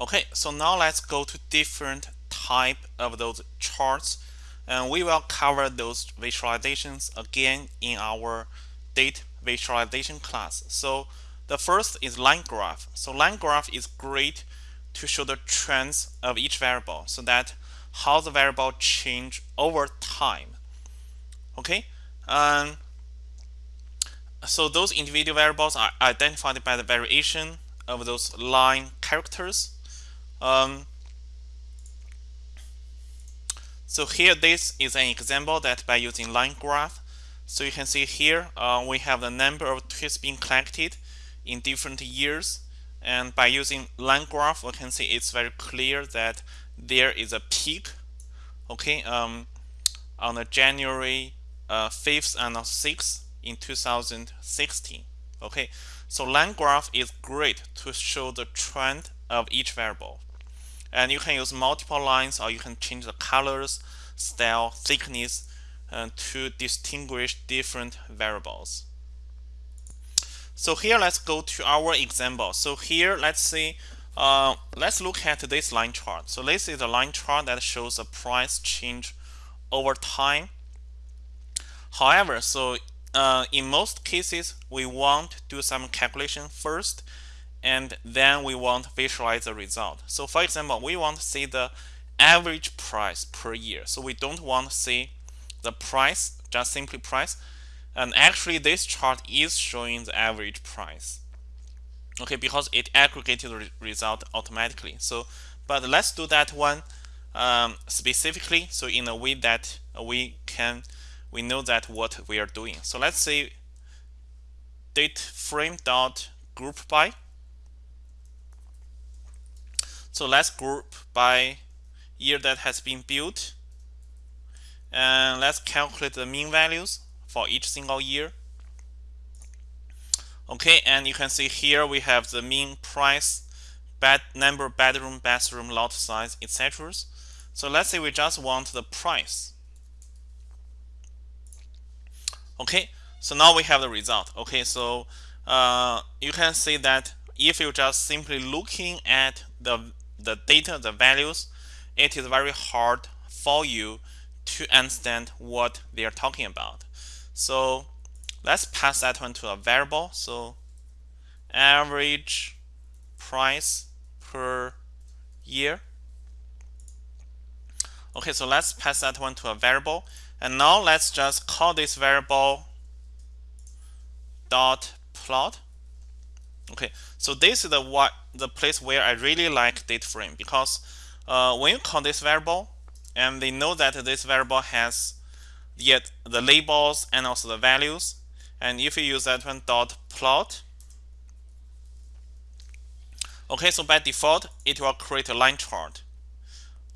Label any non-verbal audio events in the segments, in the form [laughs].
Okay, so now let's go to different type of those charts and we will cover those visualizations again in our data visualization class. So the first is line graph. So line graph is great to show the trends of each variable so that how the variable change over time. Okay, um, so those individual variables are identified by the variation of those line characters um, so here this is an example that by using line graph. So you can see here uh, we have the number of tweets being collected in different years. And by using line graph we can see it's very clear that there is a peak okay um, on the January uh, 5th and 6th in 2016 okay? So line graph is great to show the trend of each variable and you can use multiple lines or you can change the colors style thickness uh, to distinguish different variables. So here let's go to our example. So here let's see uh, let's look at this line chart. So this is a line chart that shows a price change over time. However so uh, in most cases we want to do some calculation first and then we want to visualize the result. So for example, we want to see the average price per year. So we don't want to see the price, just simply price. And actually this chart is showing the average price. Okay, because it aggregated the result automatically. So, but let's do that one um, specifically. So in a way that we can, we know that what we are doing. So let's say data frame dot group by so let's group by year that has been built. And let's calculate the mean values for each single year. Okay, and you can see here we have the mean price, bed, number bedroom, bathroom, lot size, etc. So let's say we just want the price. Okay, so now we have the result. Okay, so uh, you can see that if you're just simply looking at the the data, the values, it is very hard for you to understand what they are talking about. So let's pass that one to a variable. So average price per year. Okay, so let's pass that one to a variable. And now let's just call this variable dot plot. Okay, so this is the what the place where I really like data frame because uh, when you call this variable and they know that this variable has yet the labels and also the values and if you use that one dot plot okay so by default it will create a line chart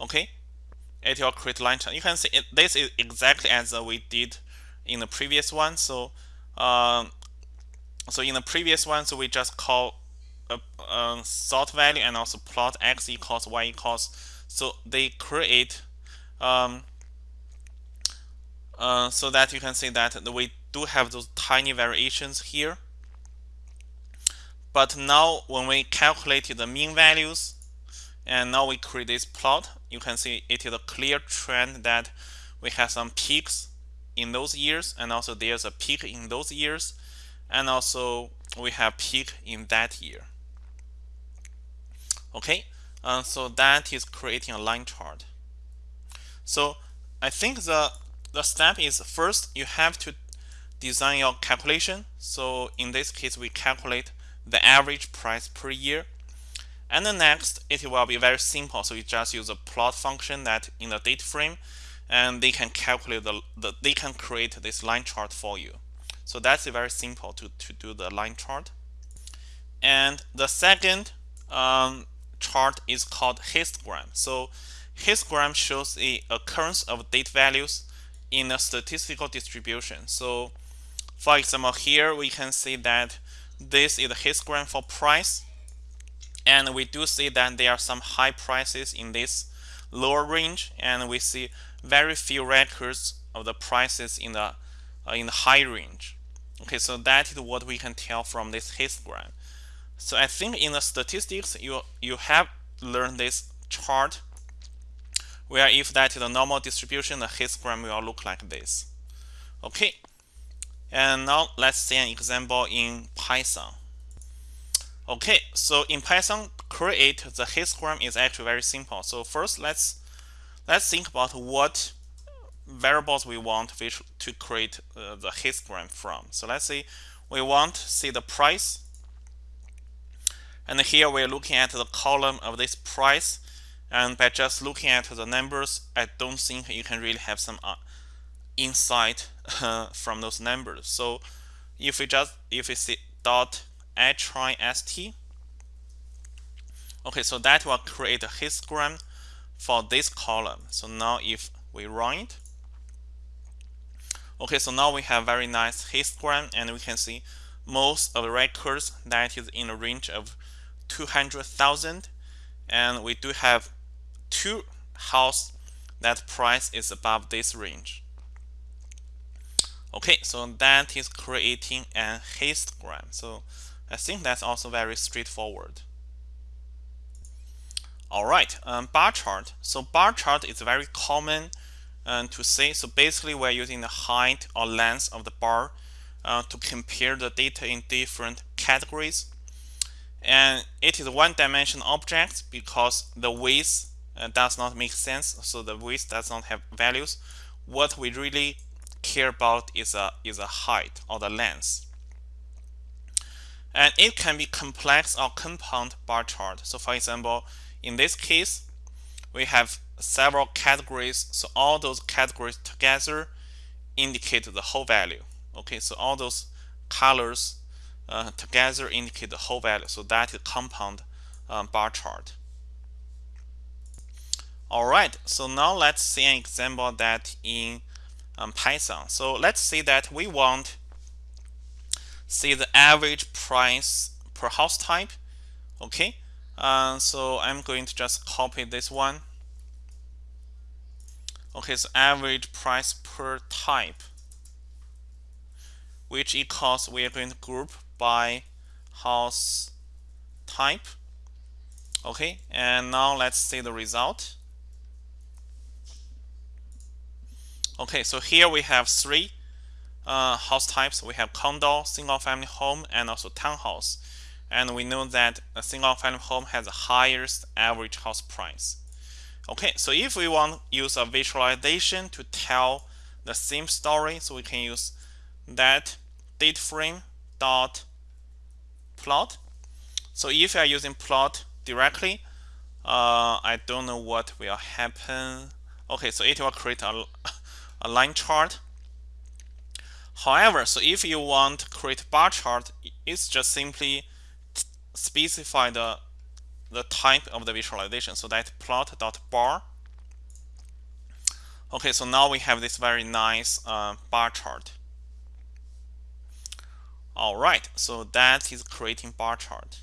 okay? It will create line chart. You can see it, this is exactly as we did in the previous one. So um, so in the previous one, so we just call a, a sort value and also plot x equals y equals. So they create um, uh, so that you can see that we do have those tiny variations here. But now when we calculate the mean values and now we create this plot, you can see it is a clear trend that we have some peaks in those years and also there's a peak in those years and also we have peak in that year okay? Uh, so that is creating a line chart. So I think the the step is first you have to design your calculation. So in this case we calculate the average price per year. And the next it will be very simple. So you just use a plot function that in the data frame and they can calculate the, the they can create this line chart for you. So that's very simple to, to do the line chart. And the second um, chart is called histogram. So histogram shows the occurrence of date values in a statistical distribution. So for example, here we can see that this is a histogram for price. And we do see that there are some high prices in this lower range. And we see very few records of the prices in the, uh, in the high range. Okay, so that is what we can tell from this histogram. So I think in the statistics, you you have learned this chart where if that is a normal distribution, the histogram will look like this. Okay, and now let's see an example in Python. Okay, so in Python, create the histogram is actually very simple. So first, let's let's think about what variables we want to create uh, the histogram from. So let's say we want to see the price, and here we're looking at the column of this price and by just looking at the numbers, I don't think you can really have some uh, insight uh, [laughs] from those numbers. So if we just if we see dot hist, okay, so that will create a histogram for this column. So now if we run it, okay, so now we have very nice histogram, and we can see most of the records that is in a range of 200,000 and we do have two house that price is above this range. Okay, so that is creating a histogram. So I think that's also very straightforward. All right, um, bar chart. So bar chart is very common um, to say. So basically, we're using the height or length of the bar uh, to compare the data in different categories. And it is one-dimensional object because the width uh, does not make sense. So the width does not have values. What we really care about is a is a height or the length. And it can be complex or compound bar chart. So for example, in this case, we have several categories. So all those categories together indicate the whole value. Okay, so all those colors uh, together indicate the whole value. So that is compound um, bar chart. All right, so now let's see an example that in um, Python. So let's say that we want see the average price per house type. Okay, uh, so I'm going to just copy this one. Okay, so average price per type, which equals we are going to group by house type. Okay, and now let's see the result. Okay, so here we have three uh, house types. We have condo, single family home, and also townhouse. And we know that a single family home has the highest average house price. Okay, so if we want to use a visualization to tell the same story, so we can use that data frame dot plot. So if you are using plot directly, uh, I don't know what will happen. Okay, so it will create a [laughs] a line chart. However, so if you want to create bar chart, it's just simply specify the the type of the visualization. So that plot.bar. Okay, so now we have this very nice uh, bar chart. All right, so that is creating bar chart.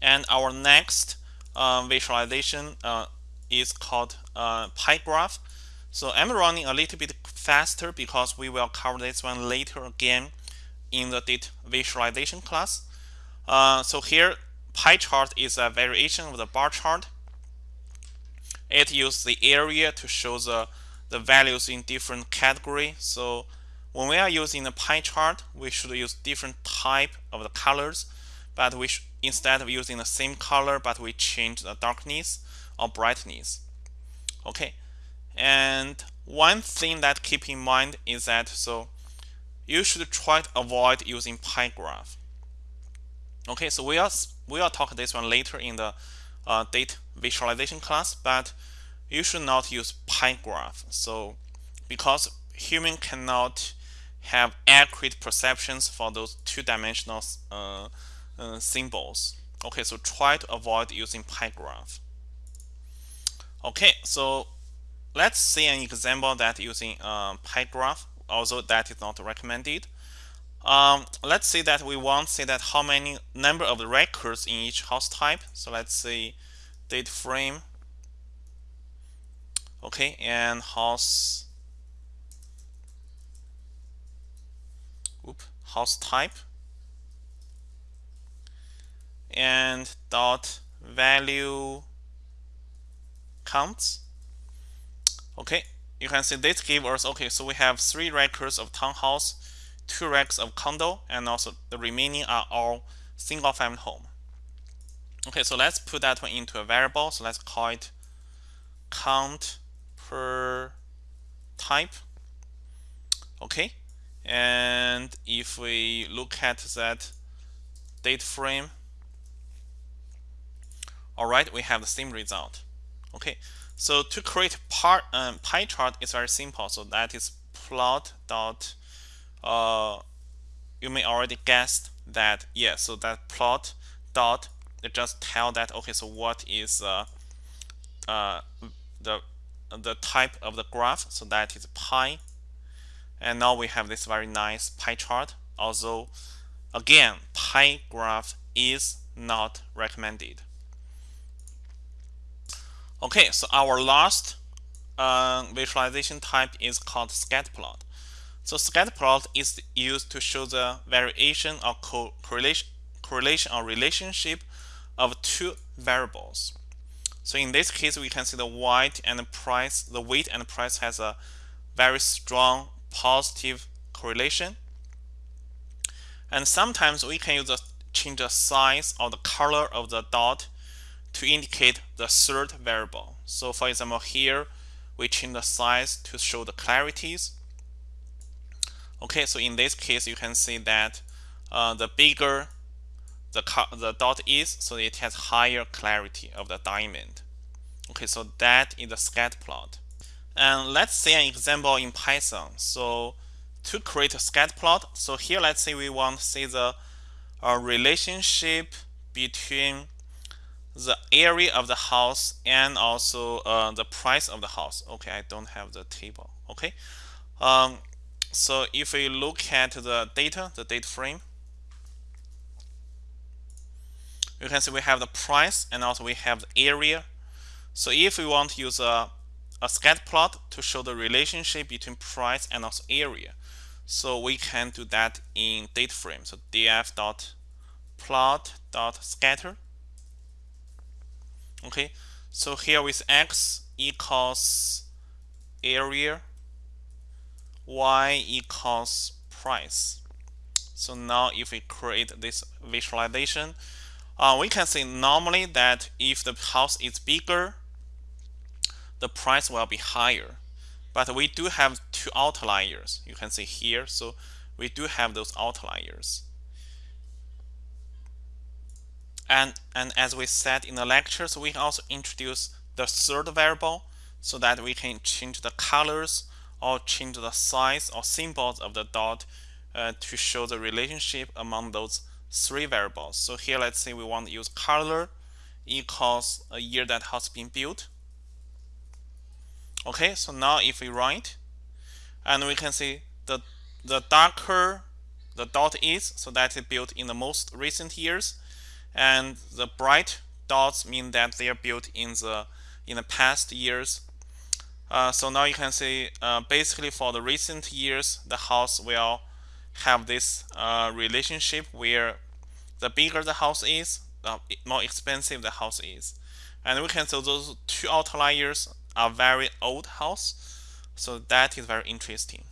And our next uh, visualization uh, is called uh, pie graph. So I'm running a little bit faster because we will cover this one later again in the data visualization class. Uh, so here pie chart is a variation of the bar chart. It uses the area to show the, the values in different category. So when we are using the pie chart, we should use different type of the colors, but we should instead of using the same color, but we change the darkness or brightness. Okay, and one thing that keep in mind is that so you should try to avoid using pie graph. Okay, so we are we will talk this one later in the uh, data visualization class, but you should not use pie graph. So because human cannot have accurate perceptions for those two-dimensional uh, uh, symbols. Okay, so try to avoid using pie graph. Okay, so let's see an example that using um, pie graph, although that is not recommended. Um, let's say that we want to say that how many number of records in each house type. So let's say data frame. Okay, and house house type and dot value counts. Okay, you can see this gives us, okay, so we have three records of townhouse, two records of condo, and also the remaining are all single family home. Okay, so let's put that one into a variable. So let's call it count per type. Okay, and if we look at that data frame, all right, we have the same result. Okay, so to create part um, pie chart is very simple. So that is plot dot. Uh, you may already guessed that. Yeah, so that plot dot it just tell that okay. So what is uh, uh, the the type of the graph? So that is pie. And now we have this very nice pie chart. Although, again, pie graph is not recommended. Okay, so our last uh, visualization type is called scatter plot. So scatter plot is used to show the variation or co correlation, correlation or relationship of two variables. So in this case, we can see the weight and the price, the weight and the price has a very strong positive correlation. And sometimes we can use the change the size or the color of the dot to indicate the third variable. So for example, here we change the size to show the clarities. Okay, so in this case, you can see that uh, the bigger the, the dot is, so it has higher clarity of the diamond. Okay, so that is the scatter plot. And let's see an example in Python. So to create a scatter plot, so here let's say we want to see the uh, relationship between the area of the house and also uh, the price of the house. Okay, I don't have the table. Okay, um, so if we look at the data, the data frame, you can see we have the price and also we have the area. So if we want to use a, a scatter plot to show the relationship between price and also area, so we can do that in data frame. So df dot plot dot scatter. Okay so here with x equals area y equals price. So now if we create this visualization uh, we can see normally that if the house is bigger the price will be higher but we do have two outliers you can see here so we do have those outliers and, and as we said in the lectures, we can also introduce the third variable so that we can change the colors or change the size or symbols of the dot uh, to show the relationship among those three variables. So here, let's say we want to use color equals a year that has been built. Okay, so now if we write, and we can see the the darker the dot is, so that is built in the most recent years, and the bright dots mean that they are built in the in the past years. Uh, so now you can see uh, basically for the recent years, the house will have this uh, relationship where the bigger the house is, the more expensive the house is. And we can see those two outliers are very old house. So that is very interesting.